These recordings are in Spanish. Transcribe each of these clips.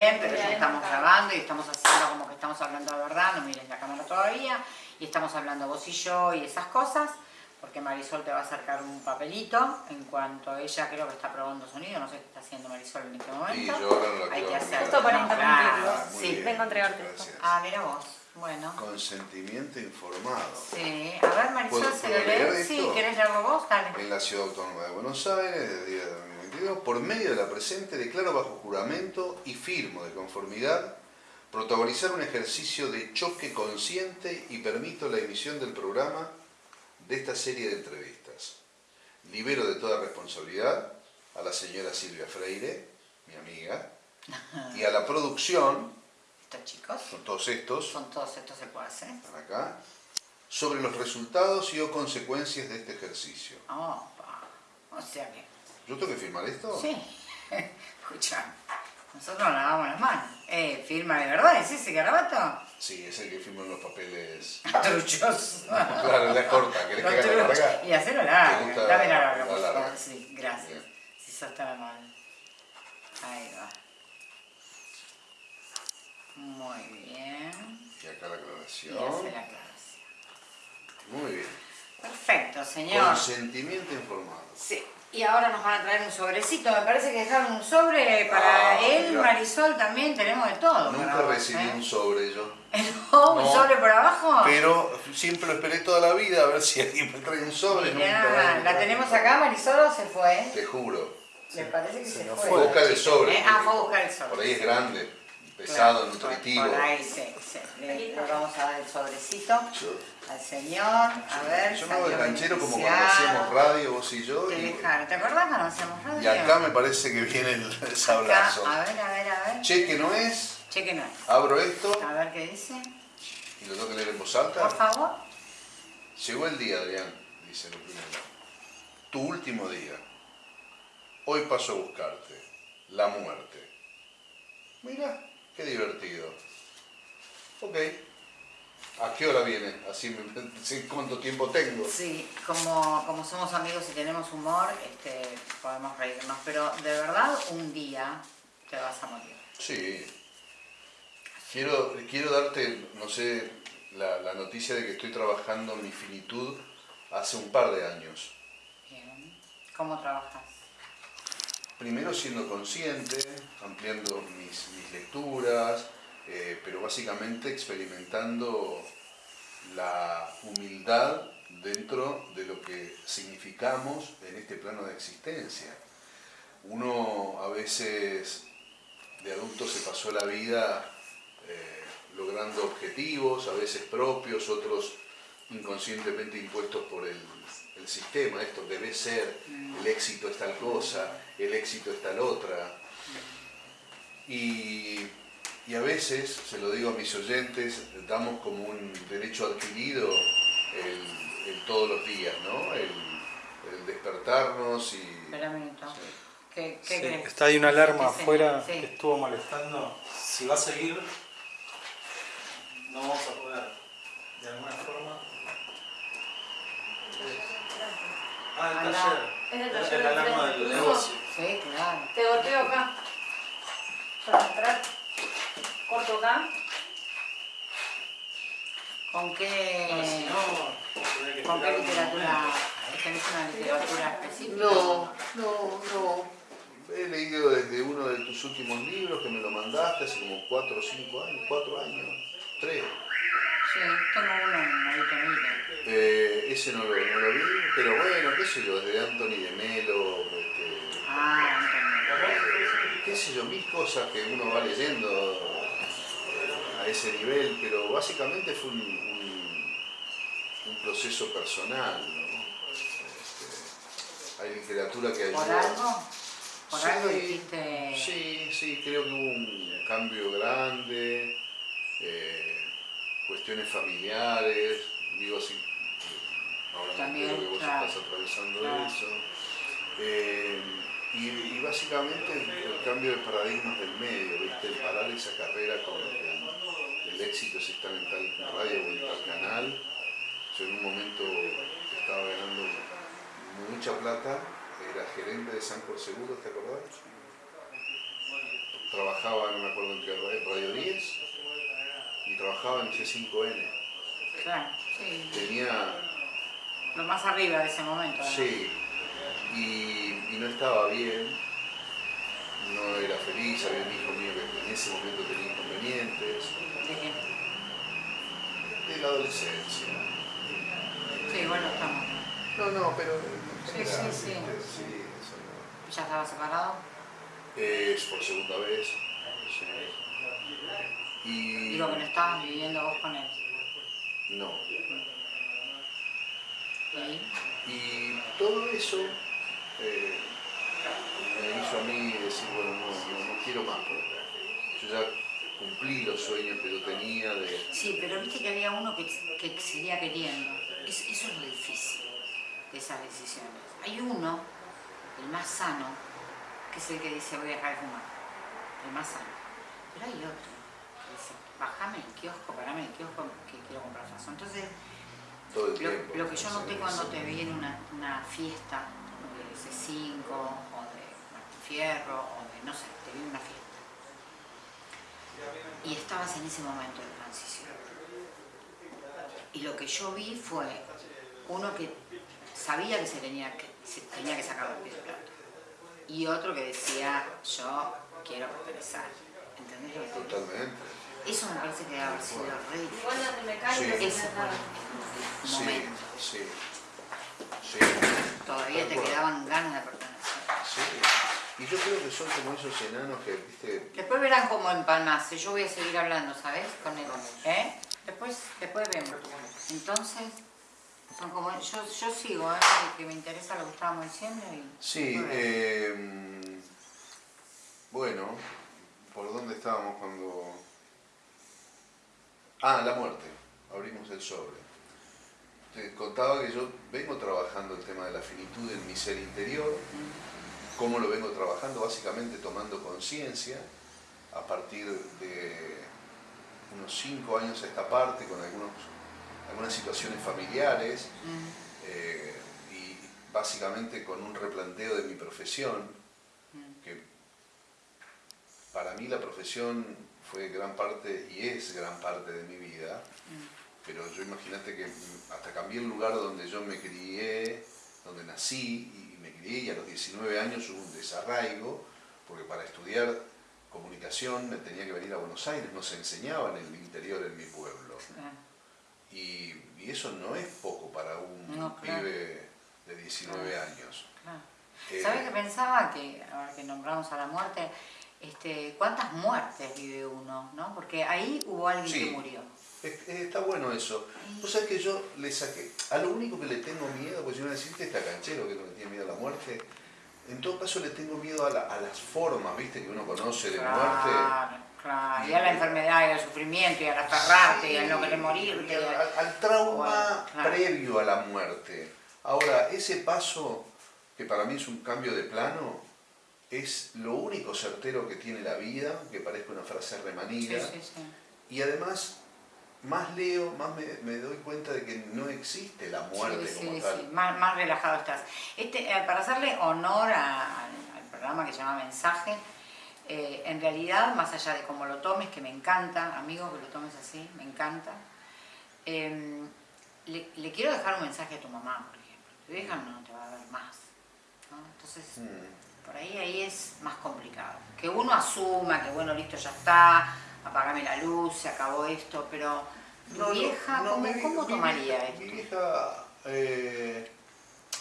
pero ya estamos grabando y estamos haciendo como que estamos hablando de verdad, no mires la cámara todavía, y estamos hablando vos y yo y esas cosas, porque Marisol te va a acercar un papelito en cuanto ella creo que está probando sonido, no sé qué está haciendo Marisol en este momento. Y yo ahora la Hay que hacer. Justo para interrumpirlo. Muy sí. bien, vengo a entregarte esto. Ah, mira vos, bueno. Consentimiento informado. Sí, a ver Marisol, ¿Puedo- ¿se lo lee? Sí, esto? ¿querés leerlo vos? Dale. En la Ciudad Autónoma de Buenos Aires, desde el día de 2022, por medio de la presente, declaro bajo juramento y firmo de conformidad protagonizar un ejercicio de choque consciente y permito la emisión del programa de esta serie de entrevistas. Libero de toda responsabilidad a la señora Silvia Freire, mi amiga, y a la producción, Estos chicos, son todos estos, son todos estos secuaces. están acá, sobre los resultados y o consecuencias de este ejercicio. Opa, o sea que... ¿Yo tengo que firmar esto? Sí, escucha, nosotros nos lavamos las manos. Eh, firma de verdad, ¿es ese garabato? Sí, es el que firma en los papeles. Truchos. claro, la corta, ¿querés que haga la larga? Y hacelo ¿Te larga, dame la larga, la por favor. Sí, gracias. Bien. Si sos tan amable. Ahí va. Muy bien. Y acá la Y aclaración. hace la aclaración. Muy bien. Perfecto, señor. Consentimiento informado. Sí. Y ahora nos van a traer un sobrecito. Me parece que dejaron un sobre para Ah, él. Marisol también. Tenemos de todo. Nunca vos, recibí ¿eh? un sobre yo. No, un No. sobre por abajo. Pero siempre lo esperé toda la vida a ver si alguien me trae un sobre. Mirá, nunca la tenemos acá, Marisol o se fue. Te juro. Me parece que se, fue. Fue a buscar el sobre. ¿Eh? Ah, fue a buscar el sobre. Por ahí es grande, pesado, Claro, nutritivo. Por ahí sí, sí. Le, vamos a dar el sobrecito al señor. A ver. yo me hago el canchero como cuando hacíamos radio, vos y yo. Te Y, dejaron. ¿Te acordás cuando hacíamos radio? y acá me parece que viene el, el sablazo. Acá, a ver, a ver, a ver. Cheque no es, Cheque no es. abro esto A ver qué dice. y lo tengo que leer en voz Por alta. favor. Llegó el día, Adrián, dice lo primero. Tu último día. Hoy paso a buscarte. La muerte. Mira, qué divertido. Ok. ¿A qué hora viene? Así me cuánto tiempo tengo. Sí, como, como somos amigos y tenemos humor, este, podemos reírnos. Pero de verdad, un día te vas a morir. Sí. Quiero, quiero darte, no sé, la, la noticia de que estoy trabajando en mi finitud hace un par de años. Bien. ¿Cómo trabajas? Primero siendo consciente, ampliando mis, mis lecturas, eh, pero básicamente experimentando la humildad dentro de lo que significamos en este plano de existencia. Uno a veces de adulto se pasó la vida eh, logrando objetivos, a veces propios, otros inconscientemente impuestos por el, el sistema. Esto debe ser, el éxito es tal cosa, el éxito es tal otra. Y, y a veces, se lo digo a mis oyentes, damos como un derecho adquirido el, el todos los días, ¿no? El, el despertarnos y... Espera un minuto. Sí. ¿Qué, qué Sí, crees? está ahí una alarma Sí, afuera sí. que estuvo molestando. Si va a seguir, no vamos a poder, de alguna forma. Ah, el Anda. taller. Es el taller la de alarma frente. del negocio. Sí, claro. Te golpeo acá. Para entrar. Corto acá. ¿Con No, si qué, no, tendría que con qué literatura? ¿Tenés una literatura específica? No, no, no. He leído desde uno de tus últimos libros que me lo mandaste hace como cuatro o cinco años, cuatro años, tres. Sí, tengo uno en Marito Eh, ese no lo, no lo vi, pero bueno, qué sé yo, desde Anthony de Melo, este, Ah, eh, qué sé yo, mil cosas que uno va leyendo eh, a ese nivel, pero básicamente fue un, un- un proceso personal, ¿no? Este, hay literatura que ayuda. ¿Por algo? ¿Por Sí, algo dijiste? Sí, sí, creo que hubo un cambio grande, eh, cuestiones familiares, digo así, eh, ahora También, que vos claro, estás atravesando claro. eso. Eh, y, y básicamente el, el cambio de paradigmas del medio, ¿viste? El parar esa carrera con el, el éxito es estar en tal radio o en tal canal. Yo en un momento estaba ganando mucha plata, era gerente de Sancor Seguros, ¿te acordás? trabajaba, no me acuerdo en qué radio, Radio 10 y trabajaba en C5N. Claro, sí. Tenía, Lo más arriba de ese momento. ¿no? sí, y, y no estaba bien, no era feliz, había un hijo mío que en ese momento tenía inconvenientes, ¿De qué? de la adolescencia. Sí, bueno, estamos. No, no, pero... Sí, sí, sí. Sí, eso no. ¿Ya estaba separado? Es por segunda vez. sí. Y... Digo que no estabas viviendo vos con él. No. ¿Y? Todo eso eh, me hizo a mí decir, bueno, no, no, no quiero más. porque Yo ya cumplí los sueños que yo tenía de... Sí, pero viste que había uno que, que seguía queriendo. Es- eso es lo difícil de esas decisiones. Hay uno, el más sano, que es el que dice voy a dejar de fumar. El más sano. Pero hay otro que dice, bajame el kiosco, parame el kiosco que quiero comprar faso. Entonces, Todo el lo, tiempo. lo que yo noté cuando te vi en una, una fiesta de C5 o de Martín Fierro o de, no sé, te vi en una fiesta. Y estabas en ese momento de transición. Y lo que yo vi fue uno que sabía que se tenía que, se tenía que sacar los pies del plato. Y otro que decía, yo quiero pertenecer. ¿Entendés lo que te digo? Totalmente. Eso me parece que debe haber sido re difícil. Igual las de mecánica Sí. se Ese fue trataban. el Sí, momento. sí. Sí. Todavía Tal te cual. quedaban ganas de pertenecer. Sí. Y yo creo que son como esos enanos que, viste, Después verán cómo empalmarse. Yo voy a seguir hablando, ¿sabes? Con él. ¿Eh? Después, después vemos. Entonces, son como. Yo, yo sigo, ¿eh? Que me interesa lo que estábamos diciendo. Y Sí, eh, bueno, ¿por dónde estábamos cuando...? Ah, la muerte, abrimos el sobre. Te contaba que yo vengo trabajando el tema de la finitud en mi ser interior, cómo lo vengo trabajando, básicamente tomando conciencia a partir de unos cinco años a esta parte, con algunos, algunas situaciones familiares, Mm, eh, y básicamente con un replanteo de mi profesión, mm, que para mí la profesión fue gran parte y es gran parte de mi vida, mm. pero yo imagínate que hasta cambié el lugar donde yo me crié, donde nací y me crié y a los 19 años hubo un desarraigo, porque para estudiar comunicación me tenía que venir a Buenos Aires, no se enseñaba en el interior en mi pueblo. Y, y eso no es poco para un No, claro. pibe de 19 años. Eh, ¿Sabes qué pensaba? Que ahora que nombramos a la muerte, este, ¿cuántas muertes vive uno? ¿no? Porque ahí hubo alguien Sí. que murió. es- es- está bueno eso. Vos sabés que yo le saqué, a lo único que le tengo miedo, pues si me decís que está canchero que no le tiene miedo a la muerte, en todo caso le tengo miedo a, la- a las formas, viste, que uno conoce de muerte. Claro, claro. Y a la enfermedad y al sufrimiento y al aferrarte y al no querer morirte. Y al, al- al trauma claro. previo a la muerte. Ahora, ese paso, que para mí es un cambio de plano, es lo único certero que tiene la vida, que parezca una frase Sí, remanida. sí, sí. Y además, más leo, más me, me doy cuenta de que no existe la muerte Sí, como sí, tal. sí, Más, más relajado estás. Este, eh, para hacerle honor a- al, programa que se llama Mensaje, eh, en realidad, más allá de cómo lo tomes, que me encanta, amigo, que lo tomes así, me encanta, eh, le, le quiero dejar un mensaje a tu mamá, por ejemplo. Tu hija no te va a ver más. ¿no? Entonces, Mm. Por ahí, ahí es más complicado. Que uno asuma que, bueno, listo, ya está, apagame la luz, se acabó esto, pero No, no, vieja, no, ¿cómo, mi mi tomaría vieja- esto? Mi vieja, eh,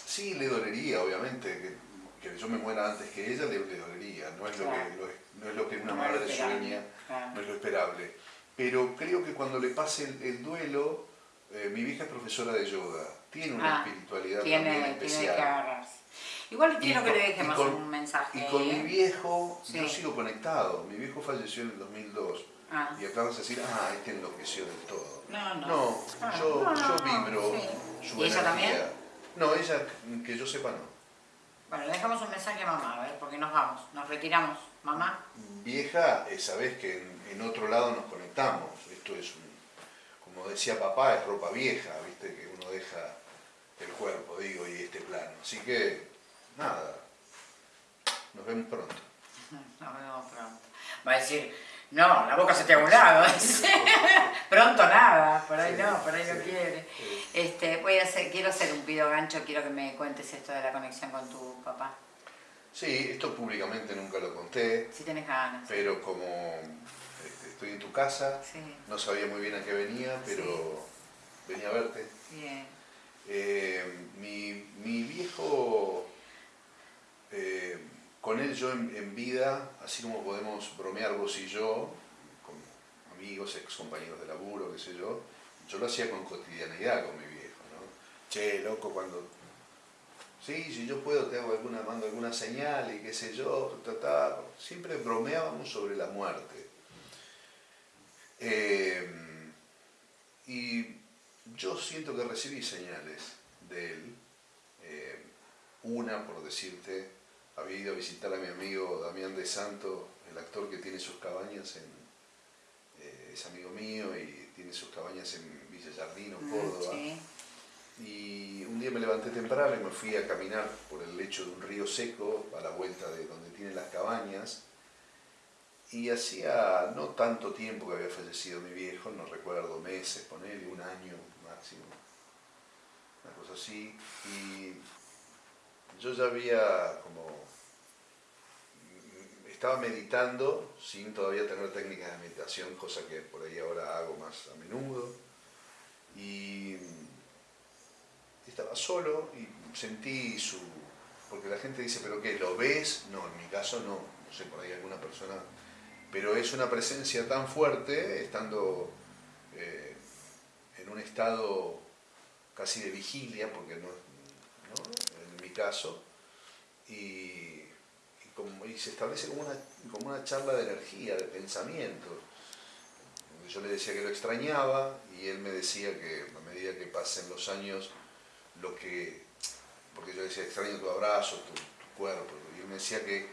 sí le dolería, obviamente, que, que yo me muera antes que ella, le, le dolería. No es, lo que, lo es- no es lo que una No madre sueña, claro. no es lo esperable. Pero creo que cuando le pase el, el duelo, eh, mi vieja es profesora de yoga, tiene una Ah, espiritualidad tiene, también tiene que especial. agarrarse. Igual quiero que le dejemos con- un mensaje. Y con ahí, mi ¿eh? viejo, Sí. yo sigo conectado. Mi viejo falleció en el 2002. Ah. Y acá vas a decir, ah, este enloqueció del todo. No, no. No, Ah, yo, no, vibro sí. su ¿Y ella también? No, ella, que yo sepa, no. Bueno, le dejamos un mensaje a mamá, a ver, porque nos vamos, nos retiramos. Mamá, Vieja, eh, sabés que en, en otro lado nos conectamos. Esto es, un- como decía papá, es ropa vieja, viste, que uno deja el cuerpo, digo, y este plano. Así que, nada, nos vemos pronto. nos vemos pronto. Va a decir, no, la boca se te ha volado. Pronto nada, por ahí no, por ahí no quiere. Este, voy a hacer, quiero hacer un pido gancho, quiero que me cuentes esto de la conexión con tu papá. Sí, esto públicamente nunca lo conté, Si tienes ganas. pero como este, estoy en tu casa, no sabía muy bien a qué venía, pero venía a verte. bien. Eh, mi, mi viejo, eh, con él yo en, vida, así como podemos bromear vos y yo, con amigos, ex compañeros de laburo, qué sé yo, yo lo hacía con cotidianidad con mi viejo, ¿no? Che, loco, cuando... Sí, si yo puedo, te hago alguna, mando alguna señal y qué sé yo, ta, ta. siempre bromeábamos sobre la muerte. Eh, y yo siento que recibí señales de él. Eh, una, por decirte, había ido a visitar a mi amigo Damián de Santo, el actor que tiene sus cabañas en... eh, es amigo mío y tiene sus cabañas en Villa Jardino, Mm, Córdoba. Sí. Y un día me levanté temprano y me fui a caminar por el lecho de un río seco a la vuelta de donde tiene las cabañas. Y hacía no tanto tiempo que había fallecido mi viejo, no recuerdo, meses, ponerle un año máximo, una cosa así. Y yo ya había como... Estaba meditando sin todavía tener técnicas de meditación, cosa que por ahí ahora hago más a menudo. Y estaba solo y sentí su... Porque la gente dice, ¿pero qué? ¿Lo ves? No, en mi caso no. No sé, por ahí alguna persona... Pero es una presencia tan fuerte, estando eh, en un estado casi de vigilia, porque no, ¿no? en mi caso, y, como- y se establece como una, como una charla de energía, de pensamiento. Yo le decía que lo extrañaba y él me decía que a medida que pasen los años, lo que, porque yo decía, extraño tu abrazo, tu, tu cuerpo, y él me decía que,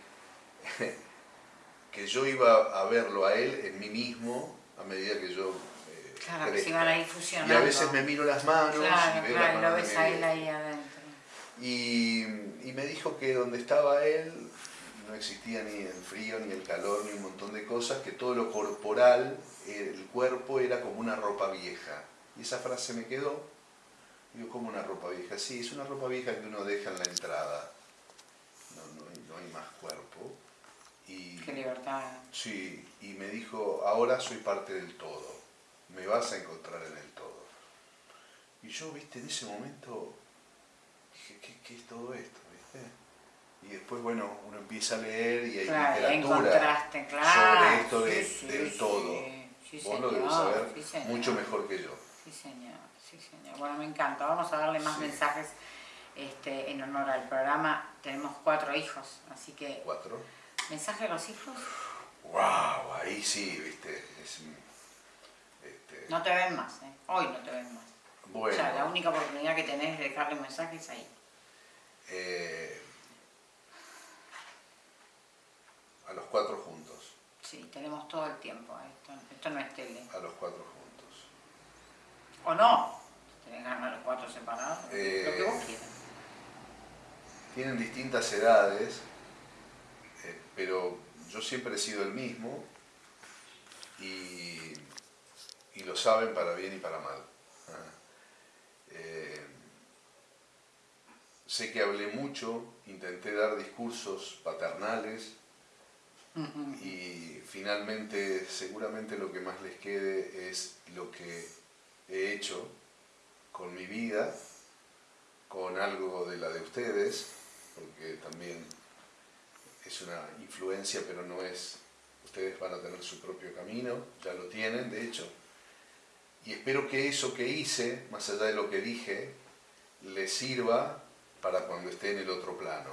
que yo iba a verlo a él en mí mismo a medida que yo eh, Claro, que se iban ahí Y fusionando. a veces me miro las manos Claro, y veo claro, las lo manos ves a él ahí adentro. Y, y me dijo que donde estaba él no existía ni el frío, ni el calor, ni un montón de cosas, que todo lo corporal, el cuerpo era como una ropa vieja. Y esa frase me quedó. Digo, como una ropa vieja? Sí, es una ropa vieja que uno deja en la entrada. No, no, hay- no hay más cuerpo. Y, Qué libertad. Sí, y me dijo, ahora soy parte del todo, me vas a encontrar en el todo. Y yo, viste, en ese momento dije, ¿qué, qué es todo esto? Y después, bueno, uno empieza a leer y hay Claro, literatura claro. sobre esto de- Sí, sí, del sí. todo. Sí, Vos lo señor, debes saber mucho mejor que yo. Sí, señor, sí, señor. Bueno, me encanta. Vamos a darle más mensajes este, en honor al programa. Tenemos cuatro hijos, así que, Cuatro. ¿mensaje a los hijos? ¡Wow! Ahí sí, viste. Es, este, No te ven más, ¿eh? Hoy no te ven más. bueno, O sea, la única oportunidad que tenés de dejarle mensajes ahí. eh, a los cuatro juntos. Sí, tenemos todo el tiempo. ¿eh? Esto, esto no es tele. A los cuatro juntos. ¿O no? Tenés ganas los cuatro separados. Eh, Lo que vos quieras. tienen distintas edades, eh, pero yo siempre he sido el mismo y, y lo saben para bien y para mal. Ah. Eh, sé que hablé mucho, intenté dar discursos paternales y finalmente seguramente lo que más les quede es lo que he hecho con mi vida, con algo de la de ustedes, porque también es una influencia, pero no es, ustedes van a tener su propio camino, ya lo tienen, de hecho, y espero que eso que hice, más allá de lo que dije, les sirva para cuando esté en el otro plano.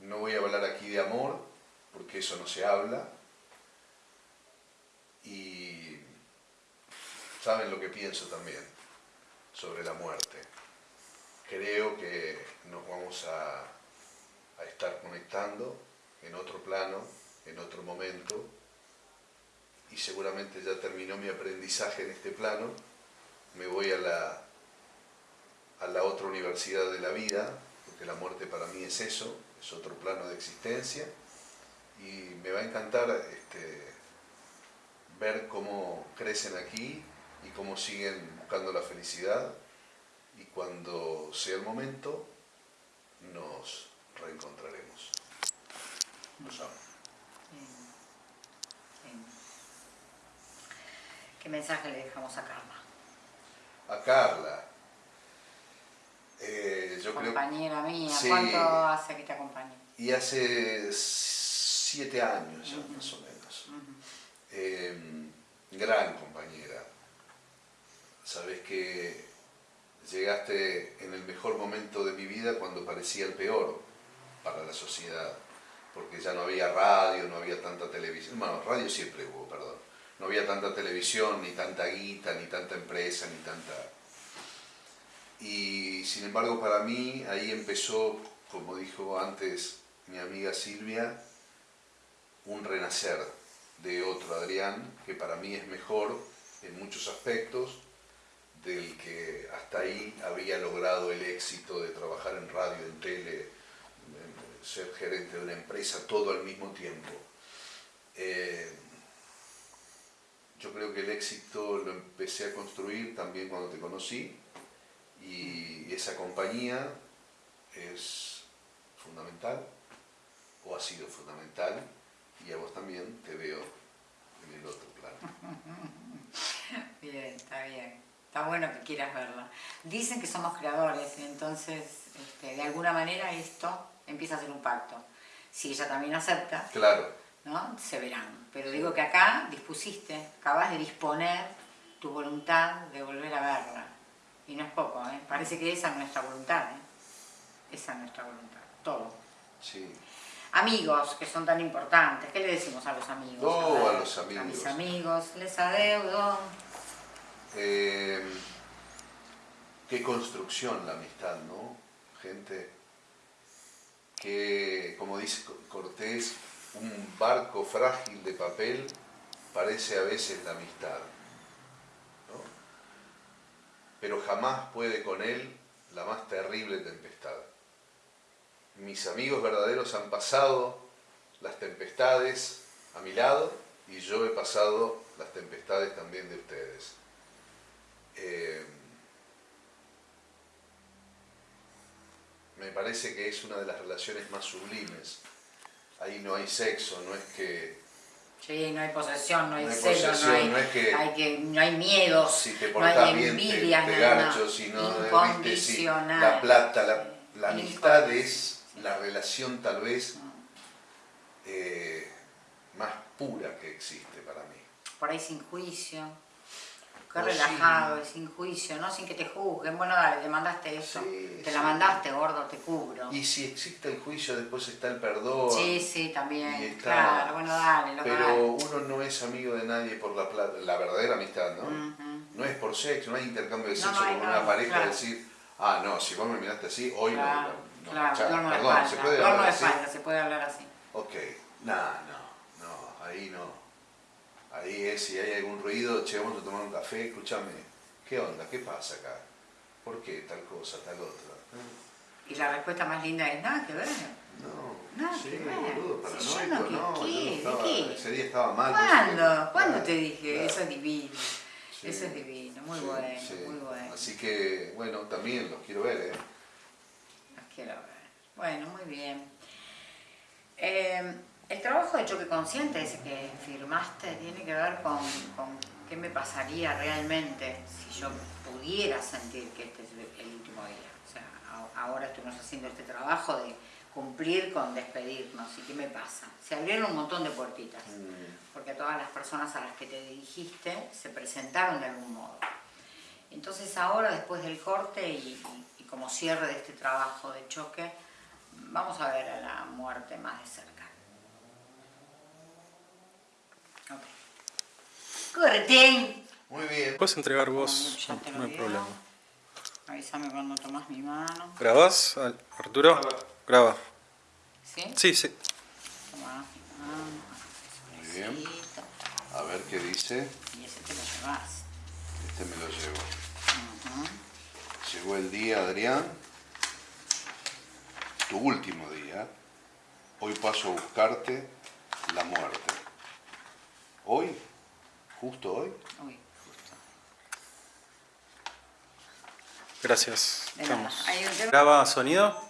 No voy a hablar aquí de amor, porque eso no se habla, y saben lo que pienso también sobre la muerte. Creo que nos vamos a, a estar conectando en otro plano, en otro momento, y seguramente ya terminó mi aprendizaje en este plano, me voy a la, a la otra universidad de la vida, porque la muerte para mí es eso, es otro plano de existencia, y me va a encantar este, ver cómo crecen aquí y cómo siguen buscando la felicidad y cuando sea el momento nos reencontraremos. Los amo. Bien. Bien. ¿Qué mensaje le dejamos a Carla? A Carla, eh, yo creo Compañera mía, Sí. ¿cuánto hace que te acompañe? y hace siete años ya más o menos. Eh, gran compañera. Sabes que llegaste en el mejor momento de mi vida cuando parecía el peor para la sociedad, porque ya no había radio, no había tanta televisión, bueno, radio siempre hubo, perdón, no había tanta televisión, ni tanta guita, ni tanta empresa, ni tanta... Y sin embargo para mí ahí empezó, como dijo antes mi amiga Silvia, un renacer de otro Adrián, que para mí es mejor en muchos aspectos del que hasta ahí había logrado el éxito de trabajar en radio, en tele, ser gerente de una empresa, todo al mismo tiempo. Eh, yo creo que el éxito lo empecé a construir también cuando te conocí y esa compañía es fundamental o ha sido fundamental y a vos también te veo en el otro plano. Bien, está bien. Está bueno que quieras verla. Dicen que somos creadores, entonces este, de alguna manera esto empieza a ser un pacto. Si ella también acepta, Claro, ¿no? se verán. Pero digo que acá dispusiste, acabas de disponer tu voluntad de volver a verla. Y no es poco, ¿eh? parece que esa es nuestra voluntad. ¿eh? Esa es nuestra voluntad, todo. sí. Amigos, que son tan importantes, ¿qué le decimos a los amigos? Oh, ver, a los amigos. A mis amigos, les adeudo. Eh, qué construcción la amistad, ¿no? Gente que, como dice Cortés, un barco frágil de papel parece a veces la amistad, ¿no? Pero jamás puede con él la más terrible tempestad. Mis amigos verdaderos han pasado las tempestades a mi lado y yo he pasado las tempestades también de ustedes. Eh, me parece que es una de las relaciones más sublimes. Ahí no hay sexo, no es que Sí, no hay posesión, no hay No hay celo, no posesión, hay, no es que- hay que, no hay miedos, si te no hay te, envidias, te garcho, viste, sí, la plata, la, amistad es la relación tal vez eh, más pura que existe para mí. Por ahí sin juicio, qué relajado y sin juicio, ¿no? Sin que te juzguen. Bueno, dale, te mandaste eso, Sí, te la mandaste, gordo, te cubro. Y si existe el juicio, después está el perdón. Sí, sí, también, está- claro, bueno, dale, lo Pero uno no es amigo de nadie por la plata, la verdadera amistad, ¿no? No es por sexo, no hay intercambio de sexo no con no una pareja, claro. decir, ah, no, si vos me miraste así, hoy no- Claro, no. No, duermo de perdón, espalda, ¿se puede hablar así? se puede hablar así. Ok, no, no, no, ahí no. Ahí es, si hay algún ruido, che, vamos a tomar un café, escúchame, ¿qué onda? ¿Qué pasa acá? ¿Por qué tal cosa, tal otra? Y la respuesta más linda es, nada que ver. No, Nada sí, que ver. boludo, yo no, ¿qué- no, yo qué? no ¿De estaba- qué? ese día estaba mal. ¿Cuándo? ¿Cuándo Claro, te dije? claro. Eso es divino. Sí, Eso es divino, muy bueno, muy bueno. Así que, bueno, también los quiero ver, ¿eh? Los quiero ver. Bueno, muy bien. Eh, el trabajo de choque consciente, ese que firmaste, tiene que ver con, con qué me pasaría realmente si yo pudiera sentir que este es el último día. O sea, a- ahora estuvimos haciendo este trabajo de cumplir con despedirnos y qué me pasa. Se abrieron un montón de puertitas, porque todas las personas a las que te dirigiste se presentaron de algún modo. Entonces ahora, después del corte y como cierre de este trabajo de choque, vamos a ver a la muerte más de cerca. Ok. Corten. Muy bien. Puedes entregar vos, Ya no, te lo no hay problema. Avísame cuando tomas mi mano. ¿Grabás, Arturo? Graba. ¿Sí? Sí, sí. Tomás mi mano. Muy bien. A ver qué dice. Y ese te lo llevas. Este me lo llevo. Ujú. Llegó el día, Adrián. Tu último día. Hoy paso a buscarte la muerte. Hoy, justo hoy, Uy, justo. Gracias. Estamos. Hay un tema- ¿Graba sonido?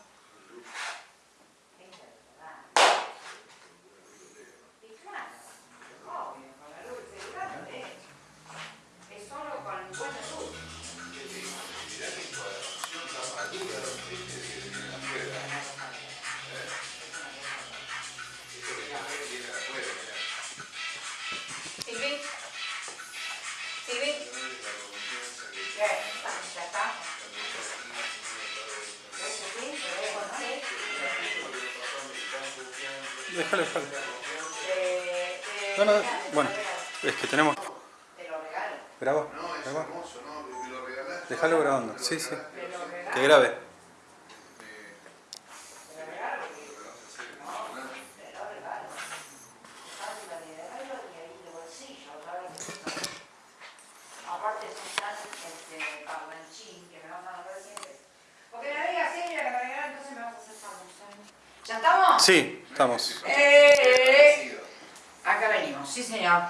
Sí señor.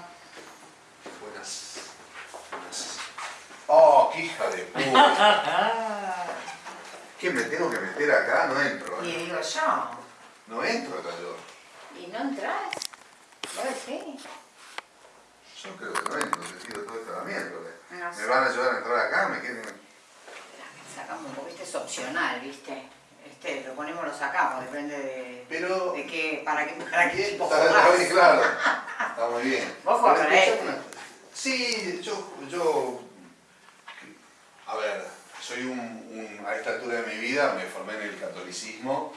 Buenas. Buenas. ¡Oh, qué hija de puta! ¿Qué me tengo que meter acá? No entro. Y ¿eh? digo yo, No entro acá yo. ¿y no entras? ¿Vos decís? Yo creo que no entro, te tiro todo esto a la miércoles. No sé. ¿Me van a ayudar a entrar acá? ¿Me quieren...? Sacamos un poco, este es opcional, ¿viste? Este, lo ponemos, lo sacamos, depende de, Pero... de qué, para qué, para qué Está, está bien, claro. Está muy bien. Vos jugás para este. una- Sí, yo, yo... A ver, soy un, un- A esta altura de mi vida me formé en el catolicismo,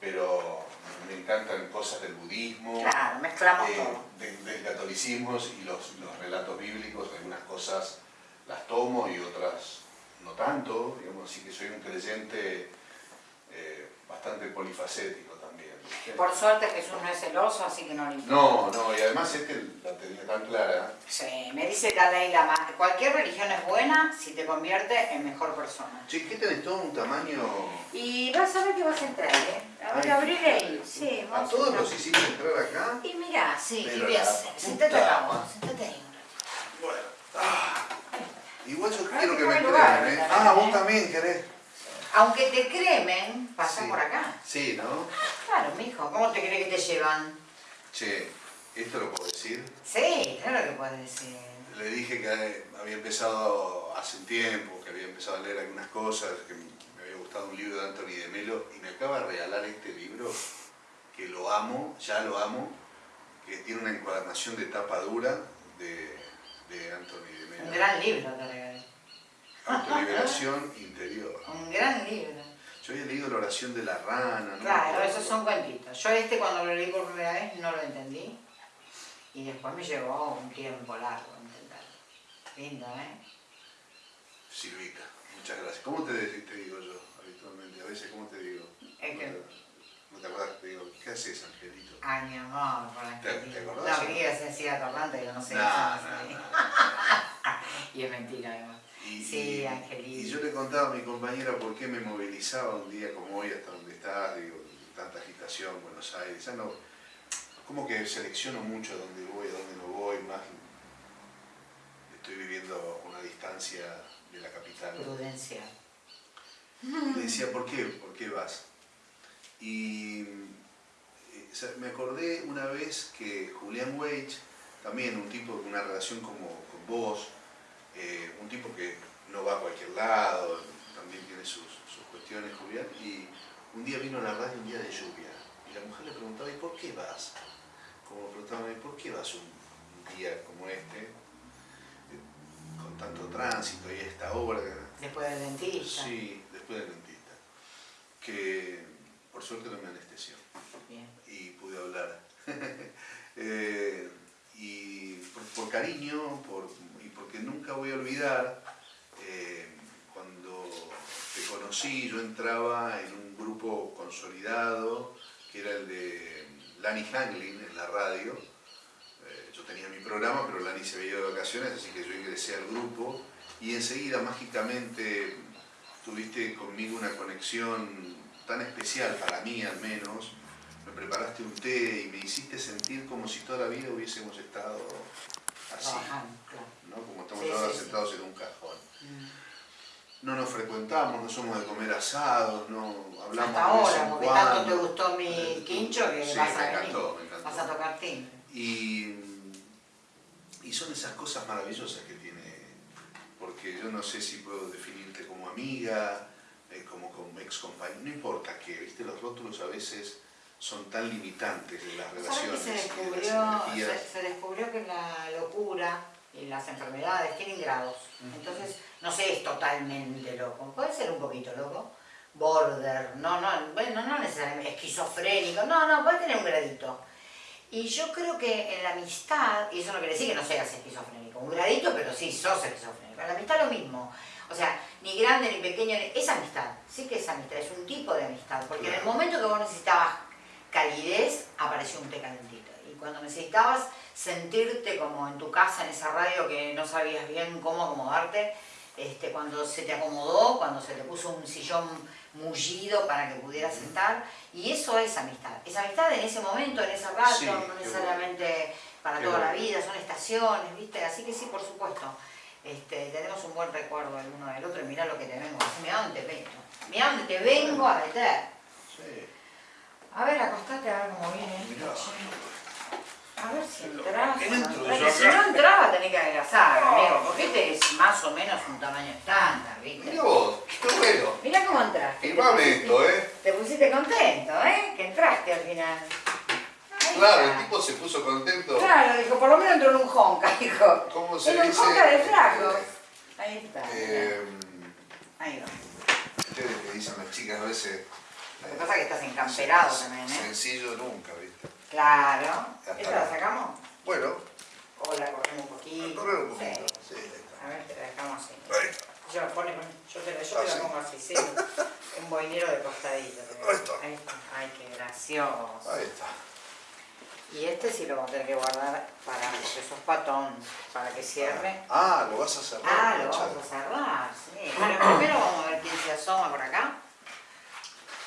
pero me encantan cosas del budismo. Claro, mezclamos eh, todo. de- del catolicismo y los, los relatos bíblicos, algunas cosas las tomo y otras no tanto, digamos, así que soy un creyente bastante polifacético también. Por suerte Jesús no es celoso, así que no le importa. No, no, y además este la tenía tan clara. Sí, me dice Dalai Lama, cualquier religión es buena si te convierte en mejor persona. Che, ¿qué tenés todo un tamaño? Y vas a ver que vas a entrar, ¿eh? A ver, Ay, abrile ahí. Sí, ¿A todos entrar. los hiciste entrar acá? Y mira, sí, y la sentate acá, vos, sentate ahí. Bueno. ah, igual yo Ay, quiero que me crean, ¿eh? Ah, vos también querés. Aunque te cremen, pasa Sí. por acá. Sí, ¿no? Claro, mijo, ¿cómo te crees que te llevan? Che, ¿esto lo puedo decir? Sí, claro que puedes decir. Le dije que había empezado hace un tiempo, que había empezado a leer algunas cosas, que me había gustado un libro de Anthony de Melo y me acaba de regalar este libro que lo amo, ya lo amo, que tiene una encuadernación de tapa dura de, de Anthony de Un Melo. gran libro te regalé. Autoliberación interior. Un gran libro. Yo había leído la oración de la rana. ¿no? Claro, esos son cuentitos. Yo este cuando lo leí por primera vez no lo entendí. Y después me llevó un tiempo largo entenderlo. Lindo, ¿eh? Silvita, muchas gracias. ¿Cómo te, te digo yo habitualmente? A veces, ¿cómo te digo? Es que- No te- ¿No te acuerdas te digo, ¿qué haces, Angelito? Ay, mi amor, por la ¿Te- te acordás? No, creí que se decía atorrante, yo no sé. No, eso no, no. Y es mentira, además. Y, Sí, yo le contaba a mi compañera por qué me movilizaba un día como hoy hasta donde estás, digo, tanta agitación, Buenos Aires, ya no, como que selecciono mucho dónde voy, dónde no voy, más estoy viviendo a una distancia de la capital. Prudencia. Y le decía, ¿por qué? ¿Por qué vas? Y eh, me acordé una vez que Julián Weich, también un tipo con una relación como con vos, eh, un tipo que no va a cualquier lado, también tiene sus, sus cuestiones, Julián, y un día vino a la radio un día de lluvia, y la mujer le preguntaba, ¿y por qué vas? Como preguntaban, ¿y por qué vas un, día como este, con tanto tránsito y esta obra? Después del dentista. Sí, después del dentista. Que por suerte no me anestesió Bien. y pude hablar. Eh, y por, por cariño por, porque nunca voy a olvidar, eh, cuando te conocí, yo entraba en un grupo consolidado, que era el de Lani Hanglin en la radio. Eh, yo tenía mi programa, pero Lani se veía de vacaciones, así que yo ingresé al grupo y enseguida mágicamente tuviste conmigo una conexión tan especial para mí al menos. Me preparaste un té y me hiciste sentir como si toda la vida hubiésemos estado así, Trabajando, claro. ¿no? Como estamos Sí, ahora sí, sí. sentados en un cajón. Mm. No nos frecuentamos, no somos de comer asados, no hablamos Hasta ahora, porque cuando. tanto te gustó mi quincho que vas a encantó. Vas a tocar timbre. Y, y son esas cosas maravillosas que tiene, porque yo no sé si puedo definirte como amiga, eh, como, como ex compañera, no importa qué, ¿viste? los rótulos a veces son tan limitantes de las ¿Sabes relaciones que se de las descubrió, energías. se, se descubrió que la locura y las enfermedades tienen grados? Entonces, no sé, es totalmente loco. Puede ser un poquito loco. Border, no, no, bueno, no necesariamente esquizofrénico, no, no, puede tener un gradito. Y yo creo que en la amistad, y eso no quiere decir que no seas esquizofrénico, un gradito, pero sí sos esquizofrénico. En la amistad lo mismo. O sea, ni grande ni pequeño, es amistad, sí que es amistad, es un tipo de amistad. Porque en el momento que vos necesitabas calidez, apareció un té calentito. Y cuando necesitabas sentirte como en tu casa, en esa radio que no sabías bien cómo acomodarte, este, cuando se te acomodó, cuando se te puso un sillón mullido para que pudieras sentar, y eso es amistad. Es amistad en ese momento, en ese rato, Sí, no necesariamente para Qué toda la vida, son estaciones, ¿viste? Así que sí, por supuesto. Este, tenemos un buen recuerdo el uno del otro y mirá lo que te vengo a decir, mirá dónde te vengo, mirá dónde te vengo a meter. Sí, A ver, acostate a ver cómo viene. Mirá. A ver si entras. Porque si no entraba tenés que adelgazar, amigo, porque este es más o menos un tamaño estándar, ¿viste? Mirá vos, qué bueno. Mirá cómo entraste. Te pusiste- esto, ¿eh? Te pusiste contento, ¿eh? Que entraste al final. Ahí Claro, está. el tipo se puso contento. Claro, dijo, por lo menos entró en un honka, dijo. ¿Cómo se En un dice? honka de flacos. Ahí está. Eh, Ahí va. ustedes que dicen las chicas a veces. Lo que pasa es que estás encamperado también, ¿eh? Sencillo nunca, ¿viste? Claro. Hasta ¿Esta la sacamos? Bueno, O la corremos un poquito. correr un Sí. poquito. Sí, ahí está. A ver, te la dejamos así. Yo, pone, yo te la, yo Ah, te la sí. pongo así, sí. Un boinero de costadito. Ahí está. Ahí está. Ay, qué gracioso. Ahí está. Y este sí lo vamos a tener que guardar para, porque sos patón, para que cierre. Ah, lo vas a cerrar. Ah, lo vamos a cerrar, sí. Bueno, primero vamos a ver quién se asoma por acá.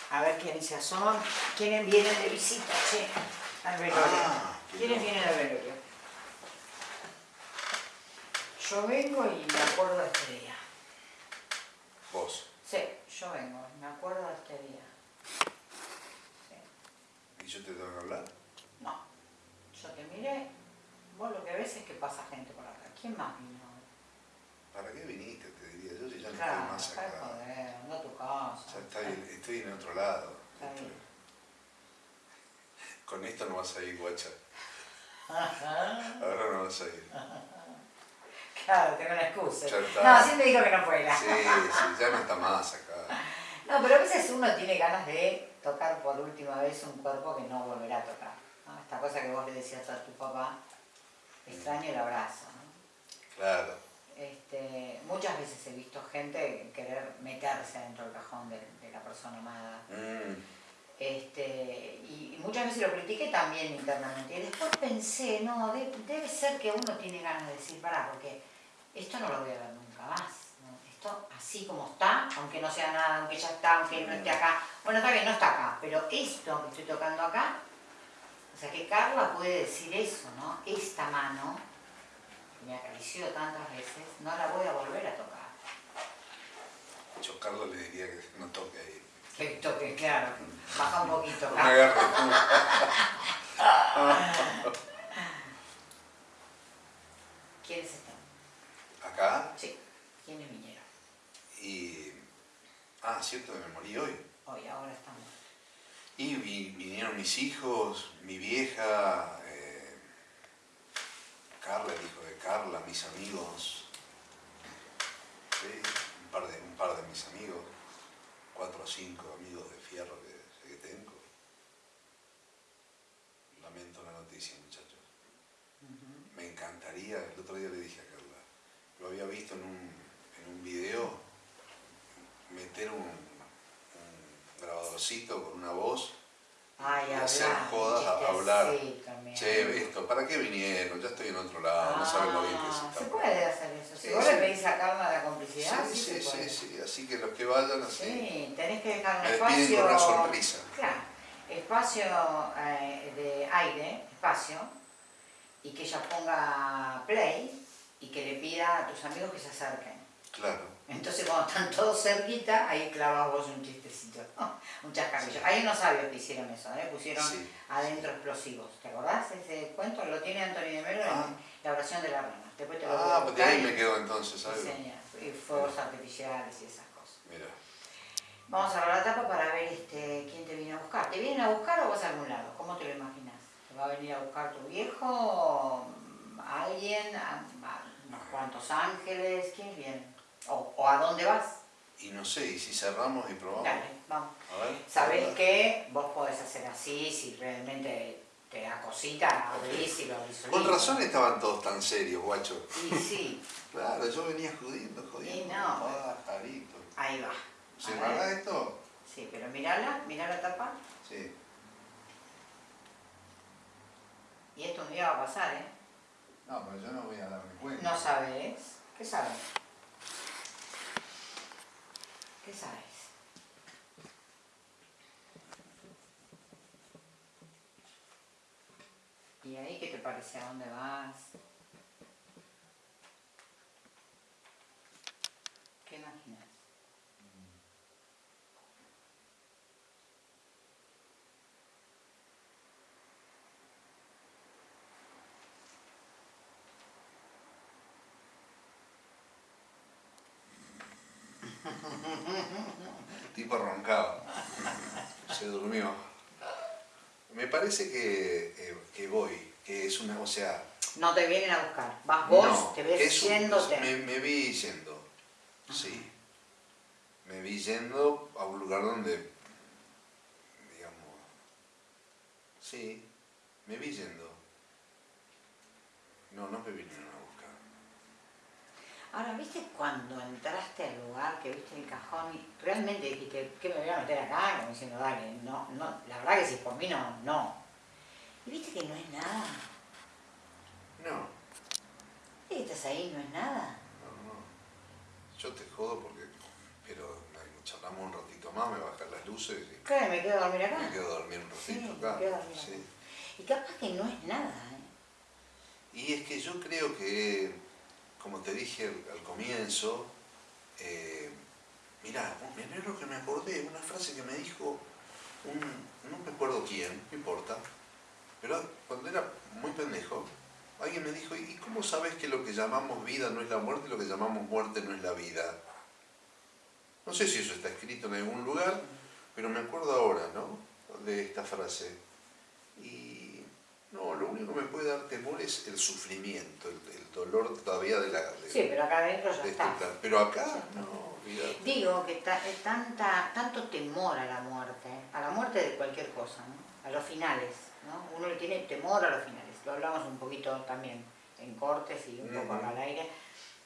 A ver quién se asoma. ¿Quiénes vienen de visita, che? Al velorio. Ah, ¿Quiénes vienen al velorio? Yo vengo y me acuerdo de este día. Vos. Sí, yo vengo, me acuerdo de este día. Sí. ¿Y yo te tengo que hablar? No, yo te miré, vos lo que ves es que pasa gente por acá. ¿Quién más vino? ¿Para qué viniste? Te diría yo si ya no Claro, estoy más acá. A tu casa. Ya estoy, estoy en otro lado. Está bien. Con esto no vas a ir, guacha. Ajá. Ahora no vas a ir. Claro, tengo una excusa. Está. No, siempre dijo que no fuera. Sí, sí, ya no está más acá. No, pero a veces uno tiene ganas de tocar por última vez un cuerpo que no volverá a tocar. ¿no? Esta cosa que vos le decías a tu papá, extraño el abrazo. ¿no? Claro. Este, muchas veces he visto gente querer meterse dentro del cajón de, de la persona amada. Mm, Este, y, muchas veces lo critiqué también internamente. Y después pensé, no, de- debe ser que uno tiene ganas de decir, pará, porque esto no lo voy a ver nunca más. ¿no? Esto así como está, aunque no sea nada, aunque ya está, aunque no esté acá. Bueno, está bien, no está acá, pero esto que estoy tocando acá, o sea que Carla puede decir eso, ¿no? Esta mano, que me acarició tantas veces, no la voy a volver a tocar. Yo Carlos le diría que no toque ahí. Que toque, claro, baja un poquito. Agarre tú. ¿Quiénes están? Acá Sí, ¿quiénes vinieron? y... Ah, cierto me morí hoy. Hoy, ahora estamos. Y vi- vinieron mis hijos, mi vieja, eh, Carla, el hijo de Carla, mis amigos. Sí, par de, un par de mis amigos, cuatro o cinco amigos de fierro que, que tengo. Lamento la noticia, muchachos. Me encantaría, el otro día le dije a Carla, lo había visto en un, en un video, meter un, un grabadorcito con una voz Ay, y hablar. hacer jodas, a- hablar. Sí, también. Che, esto, ¿para qué vinieron? Ya estoy en otro lado, no saben lo bien que se Ah, está. Se puede hacer eso. Si Sí, vos sí. le pedís a Carla la complicidad, Sí, sí, sí, sí, así que los que vayan así. Sí, tenés que dejar un Me espacio. con una sonrisa. Claro. espacio eh, de aire, espacio, y que ella ponga play y que le pida a tus amigos que se acerquen. Claro. Entonces cuando están todos cerquita, ahí clavas vos un chistecito, un chascarrillo. Hay unos sabios que hicieron eso, ¿eh? pusieron Sí. adentro explosivos. ¿Te acordás ese cuento? Lo tiene Antonio de Melo Ah. en La oración de la rana. Después te lo Ah, pues de ahí y- me quedo entonces, y fuegos artificiales y esas cosas. Mira. Vamos a la tapa para ver este, quién te viene a buscar. ¿Te vienen a buscar o vas a algún lado? ¿Cómo te lo imaginas? ¿Te va a venir a buscar tu viejo? ¿Alguien? ¿A- a ¿Unos cuantos ángeles? ¿Quién viene? ¿O, o a dónde vas? Y no sé, ¿y si cerramos y probamos? Dale, vamos. A ver. Sabés que vos podés hacer así, si realmente te da cosita, abrís y lo abrís Con razón estaban todos tan serios, guacho. Y sí, Claro, yo venía jodiendo, jodiendo. Y no. Ahí va. ¿Se A ver. paga esto? Sí, pero mirala, mirá la tapa. Sí. Y esto un día va a pasar, ¿eh? No, pero yo no voy a darme cuenta. No sabes. ¿Qué sabes? ¿Qué sabes? ¿Y ahí qué te parece? ¿A dónde vas? ¿Qué imaginas? El tipo roncaba. Se durmió. Me parece que, eh, que voy, que es una, o sea... No te vienen a buscar. Vas vos, no, te ves un- yéndote. me, me vi yendo, sí. Me vi yendo a un lugar donde, digamos... Sí, me vi yendo. No, no me vinieron. Ahora, ¿viste cuando entraste al lugar, que viste el cajón y realmente dijiste, ¿qué me voy a meter acá? Como diciendo, dale, no, no, la verdad que si por mí no, no. Y viste que no es nada. No, ¿Viste que estás ahí y no es nada? no, no. Yo te jodo porque... Pero me- charlamos un ratito más, me bajan las luces y Claro, me quedo a dormir acá. me quedo a dormir un Sí, ratito me acá. quedo a dormir sí. acá. Y capaz que no es nada, ¿eh? Y es que yo creo que, como te dije al, comienzo, eh, mirá, me alegro que me acordé, una frase que me dijo no me acuerdo quién, no importa, pero cuando era muy pendejo, alguien me dijo, ¿y cómo sabes que lo que llamamos vida no es la muerte y lo que llamamos muerte no es la vida? No sé si eso está escrito en algún lugar, pero me acuerdo ahora, ¿no? De esta frase. Y no, lo único que me puede dar temor es el sufrimiento, el dolor todavía de la... de- Sí, pero acá adentro ya este está. plan. Pero acá, no, olvídate. Digo que ta- es tanta, tanto temor a la muerte, a la muerte de cualquier cosa, ¿no? a los finales. ¿no? Uno le tiene temor a los finales. Lo hablamos un poquito también en cortes y un poco acá al aire.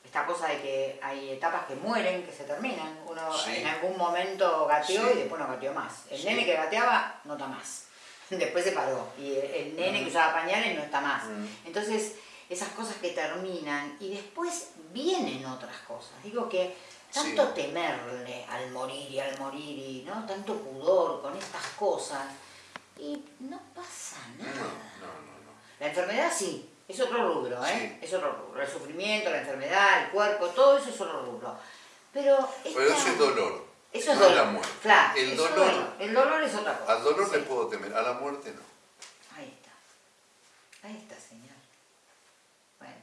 Esta cosa de que hay etapas que mueren, que se terminan. Uno Sí. en algún momento gateó Sí. y después no gateó más. El Sí. nene que gateaba no está más. Después se paró. Y el, el nene que usaba pañales no está más. Mm. Entonces, esas cosas que terminan y después vienen otras cosas. Digo que tanto Sí. temerle al morir y al morir y ¿no? tanto pudor con estas cosas y no pasa nada. no, no, no. La enfermedad sí, es otro rubro, ¿eh? Sí. Es otro rubro. El sufrimiento, la enfermedad, el cuerpo, todo eso es otro rubro. Pero, Pero esta- eso es dolor. Eso es no dolor. la muerte. Claro, El dolor- El dolor es otra cosa. Al dolor sí. le puedo temer, a la muerte no. Ahí está. Ahí está, señor. Bueno,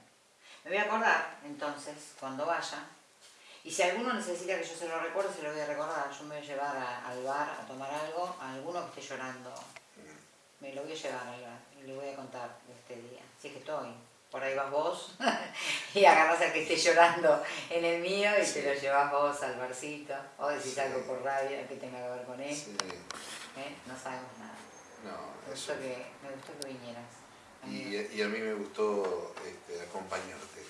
me voy a acordar entonces cuando vaya. Y si alguno necesita que yo se lo recuerde, se lo voy a recordar. Yo me voy a llevar a- al bar a tomar algo, a alguno que esté llorando. Me lo voy a llevar al bar y le voy a contar de este día. Si es que estoy. Por ahí vas vos y agarras al que esté llorando en el mío y te lo llevas vos al barcito. O decís Sí. algo por radio que tenga que ver con él. Sí, ¿eh? No sabemos nada. no, Me eso. que, me gustó que vinieras. Y, y a mí me gustó este, acompañarte,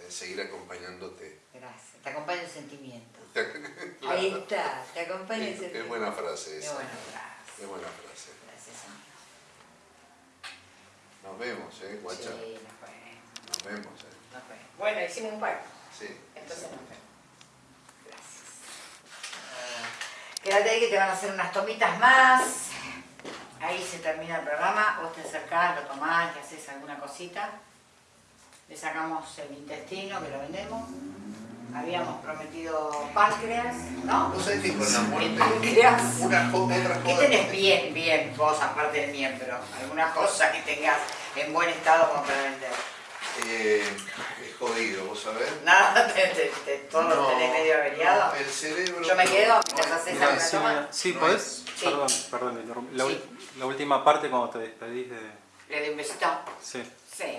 eh, seguir acompañándote. Gracias. Te acompaña el sentimiento. Ahí está, te acompaña el Qué, sentimiento. qué buena frase Qué esa. buena frase. Qué buena frase. Gracias, señor. Nos vemos, ¿eh, guacha? Sí, nos vemos, Nos vemos, ¿eh? nos vemos. Bueno, hicimos un par. Sí. Entonces nos vemos. Gracias. Quédate ahí que te van a hacer unas tomitas más. Ahí se termina el programa, vos te acercás, lo tomás, le haces alguna cosita. Le sacamos el intestino, que lo vendemos. Habíamos prometido páncreas, ¿no? Vos sabés que con la muerte, páncreas. una otra ¿Qué tenés bien, bien, vos aparte del miembro? ¿Alguna cosa que tengas en buen estado como para vender? Eh, jodido, vos sabés. Nada, te, te- te- todo lo No, tenés medio averiado. no, el cerebro. Yo me quedo no, mientras haces es- Sí, toma? sí, No ¿podés? Sí. Perdón, perdón. La, Sí. la última parte cuando te despedís de... ¿Le doy un besito? Sí, Sí.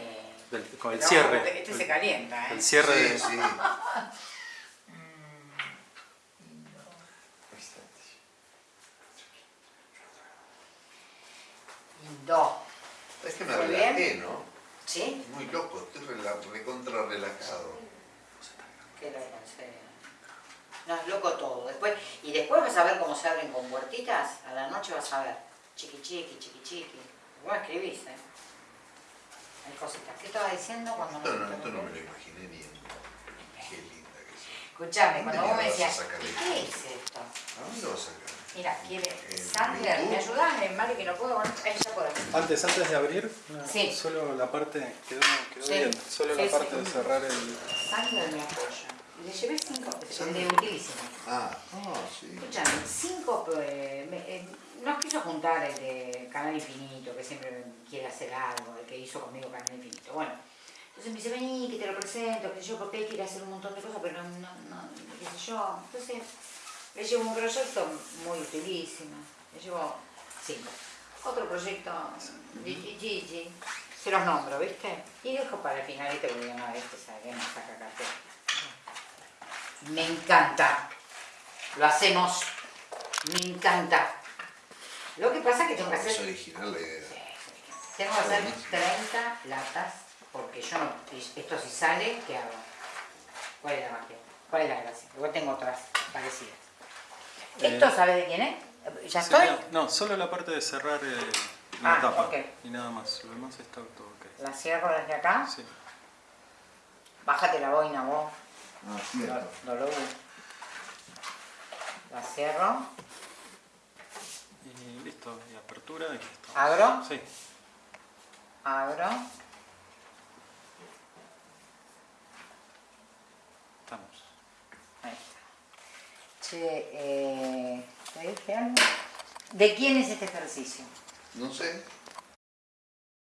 del- con el No, cierre. Este, este se calienta, ¿eh? El cierre Sí, de... sí. Dos. Es que me relajé, ¿no? ¿Sí? Muy loco, estoy recontra relajado. Qué loco, en serio. No, es loco todo. Después, y después vas a ver cómo se abren con puertitas. A la noche vas a ver. Chiqui chiqui, chiqui chiqui. Vos escribís, ¿eh? Hay cositas. ¿Qué estaba diciendo cuando Esto no, te esto no me lo imaginé ni en... Qué linda que es. Escuchame, cuando vos me ¿Dónde decías, qué es esto? ¿A dónde lo vas a sacar? Mira, quiere. Sandler, YouTube. ¿me ayudás? En Mari que no puedo. Bueno, ahí ya por aquí. Antes, antes de abrir, no, Sí. solo la parte quedó, quedó Sí. bien. Solo Sí, la parte sí. de cerrar el... Sandler me apoya. Le llevé cinco. De utilísimo. Ah, ah, sí. Escuchame, cinco. eh, me- eh, nos quiso juntar el de Canal Infinito, que siempre quiere hacer algo, el que hizo conmigo Canal Infinito. Bueno, entonces me dice, vení, que te lo presento, que sé yo, porque él quiere hacer un montón de cosas, pero no, no, no, qué sé yo. Entonces, le llevo un proyecto muy utilísimo. Le llevo cinco. Otro proyecto, Gigi Gigi, se los nombro, ¿viste? Y dejo para el final este porque este sabe que no saca cartera. Me encanta. Lo hacemos. Me encanta. Lo que pasa es que tengo que Es hacer... original la idea. Tengo que hacer 30 latas porque yo no... Esto si sale, ¿qué hago? ¿Cuál es la magia? ¿Cuál es la gracia? Igual tengo otras parecidas. ¿Esto Eh, sabe de quién es? ¿Ya Sí, estoy? no, no, solo la parte de cerrar eh, la Ah, tapa. ok. Y nada más. Lo demás está todo ok. La cierro desde acá. Sí. Bájate la boina vos. Ah, cierto. Dolor. La cierro. Y listo. Y apertura y listo. Abro. Sí. Abro. Estamos. Ahí. Eh. ¿De quién es este ejercicio? No sé.